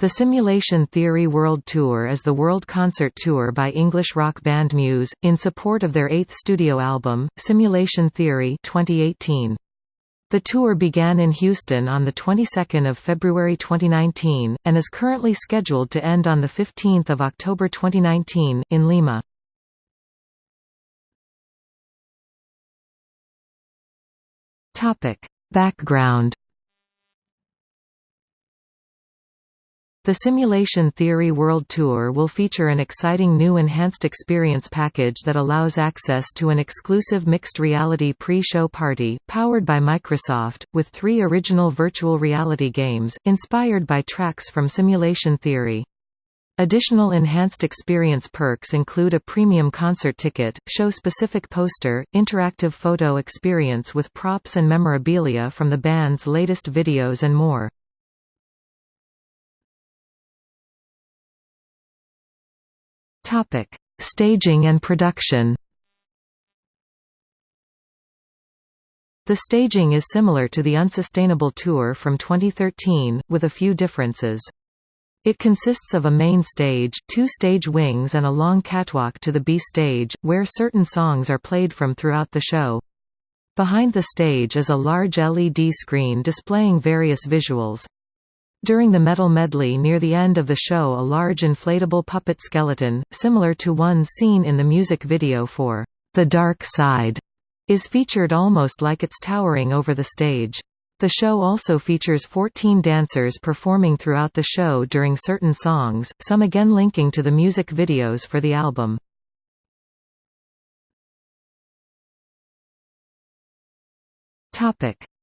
The Simulation Theory World Tour is the world concert tour by English rock band Muse, in support of their eighth studio album, Simulation Theory 2018. The tour began in Houston on the 22nd of February 2019 and is currently scheduled to end on the 15th of October 2019 in Lima. Background The Simulation Theory World Tour will feature an exciting new enhanced experience package that allows access to an exclusive mixed reality pre-show party, powered by Microsoft, with three original virtual reality games, inspired by tracks from Simulation Theory. Additional enhanced experience perks include a premium concert ticket, show-specific poster, interactive photo experience with props and memorabilia from the band's latest videos and more. Topic: Staging and production. The staging is similar to the Unsustainable Tour from 2013, with a few differences. It consists of a main stage, two stage wings and a long catwalk to the B stage, where certain songs are played from throughout the show. Behind the stage is a large LED screen displaying various visuals. During the metal medley near the end of the show a large inflatable puppet skeleton, similar to one seen in the music video for The Dark Side, is featured almost like it's towering over the stage. The show also features 14 dancers performing throughout the show during certain songs, some again linking to the music videos for the album.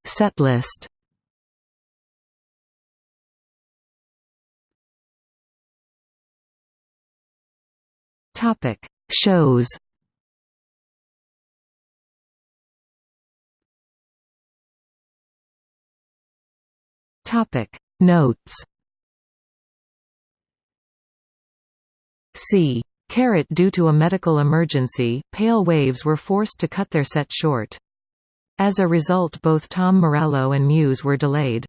Setlist Topic: Shows. Topic: Notes. C. Carrot Due to a medical emergency, Pale Waves were forced to cut their set short. As a result both Tom Morello and Muse were delayed.